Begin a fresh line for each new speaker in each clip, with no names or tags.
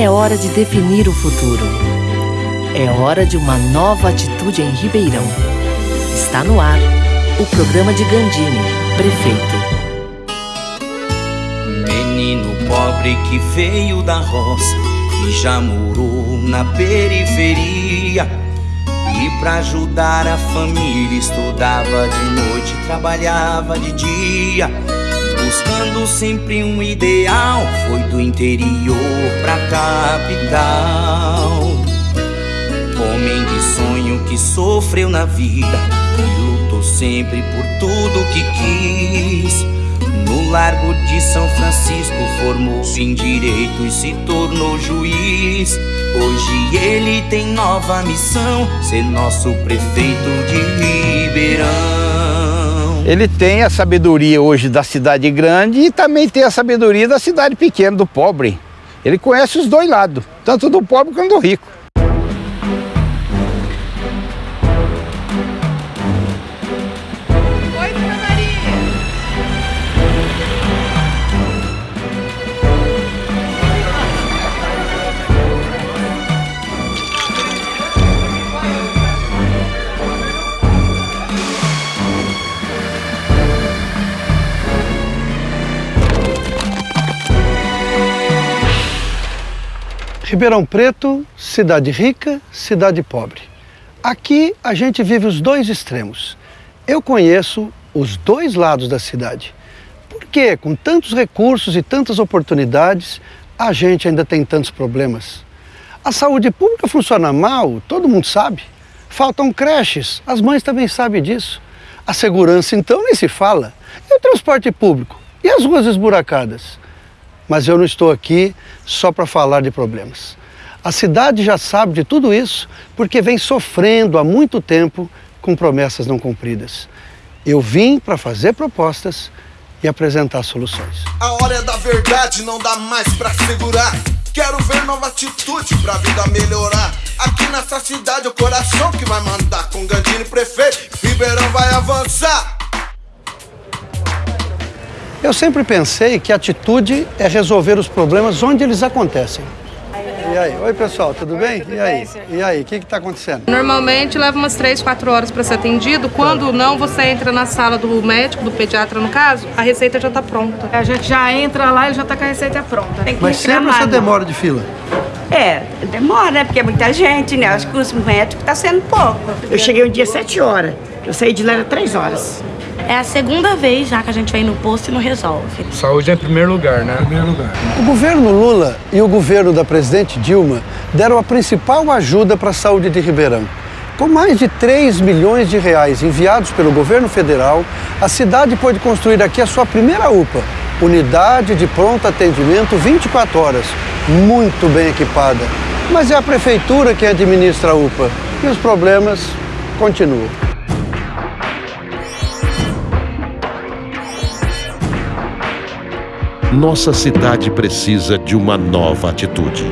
É hora de definir o futuro. É hora de uma nova atitude em Ribeirão. Está no ar o programa de Gandini, prefeito.
Menino pobre que veio da roça e já morou na periferia. E pra ajudar a família estudava de noite, trabalhava de dia. Buscando sempre um ideal, foi do interior pra capital. Homem de sonho que sofreu na vida e lutou sempre por tudo que quis. No Largo de São Francisco formou-se em direito e se tornou juiz. Hoje ele tem nova missão, ser nosso prefeito de Ribeirão.
Ele tem a sabedoria hoje da cidade grande e também tem a sabedoria da cidade pequena, do pobre. Ele conhece os dois lados, tanto do pobre quanto do rico.
Ribeirão Preto, cidade rica, cidade pobre. Aqui a gente vive os dois extremos. Eu conheço os dois lados da cidade. Por que, com tantos recursos e tantas oportunidades, a gente ainda tem tantos problemas? A saúde pública funciona mal, todo mundo sabe. Faltam creches, as mães também sabem disso. A segurança, então, nem se fala. E o transporte público? E as ruas esburacadas? Mas eu não estou aqui só para falar de problemas. A cidade já sabe de tudo isso porque vem sofrendo há muito tempo com promessas não cumpridas. Eu vim para fazer propostas e apresentar soluções.
A hora é da verdade, não dá mais pra segurar. Quero ver nova atitude pra vida melhorar. Aqui nessa cidade, o coração que vai mandar. Com Gandini prefeito, Ribeirão vai avançar.
Eu sempre pensei que atitude é resolver os problemas onde eles acontecem. E aí? Oi, pessoal, tudo bem? E aí? E aí, o que está acontecendo?
Normalmente leva umas 3, 4 horas para ser atendido. Quando não, você entra na sala do médico, do pediatra no caso, a receita já está pronta.
A gente já entra lá e já tá com a receita pronta. Tem que
Mas sempre essa demora de fila.
É, demora, né? Porque é muita gente, né? Acho que os médicos tá sendo pouco.
Eu cheguei um dia às 7 horas. Eu saí de lá era 3 horas.
É a segunda vez já que a gente vai no posto e não resolve.
Saúde é em primeiro lugar, né? Primeiro lugar.
O governo Lula e o governo da presidente Dilma deram a principal ajuda para a saúde de Ribeirão. Com mais de 3 milhões de reais enviados pelo governo federal, a cidade pode construir aqui a sua primeira UPA, unidade de pronto atendimento 24 horas, muito bem equipada. Mas é a prefeitura que administra a UPA e os problemas continuam.
Nossa cidade precisa de uma nova atitude.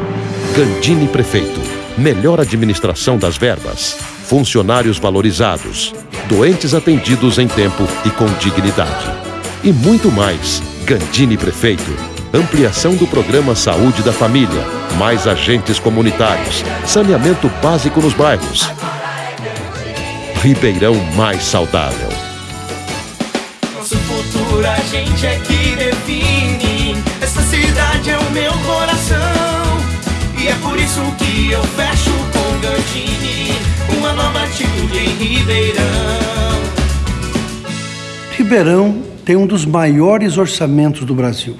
Gandini Prefeito. Melhor administração das verbas. Funcionários valorizados. Doentes atendidos em tempo e com dignidade. E muito mais. Gandini Prefeito. Ampliação do programa Saúde da Família. Mais agentes comunitários. Saneamento básico nos bairros. Ribeirão mais saudável.
Nosso futuro a gente é que define. Ribeirão.
Ribeirão tem um dos maiores orçamentos do Brasil.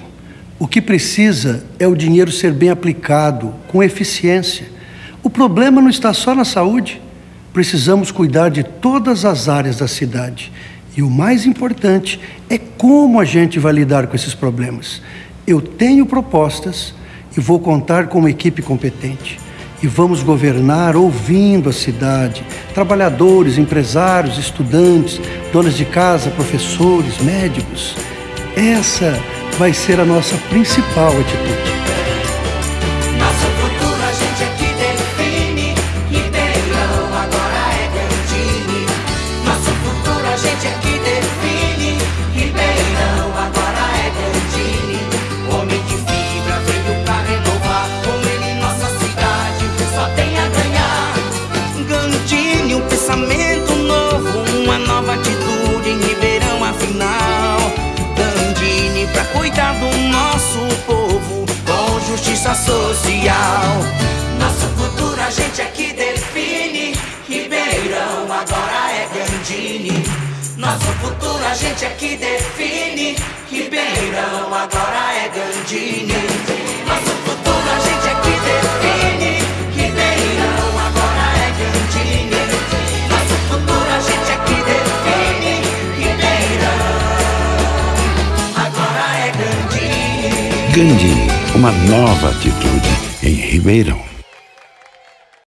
O que precisa é o dinheiro ser bem aplicado, com eficiência. O problema não está só na saúde. Precisamos cuidar de todas as áreas da cidade. E o mais importante é como a gente vai lidar com esses problemas. Eu tenho propostas e vou contar com uma equipe competente. E vamos governar ouvindo a cidade, trabalhadores, empresários, estudantes, donas de casa, professores, médicos. Essa vai ser a nossa principal atitude.
pensamento novo, uma nova atitude em Ribeirão afinal. Dandini pra cuidar
do nosso povo com justiça social. Nosso futuro a gente é aqui define. Ribeirão agora é Gandini. Nosso futuro a gente é aqui define. Ribeirão agora é
Gandini. Uma nova atitude em Ribeirão.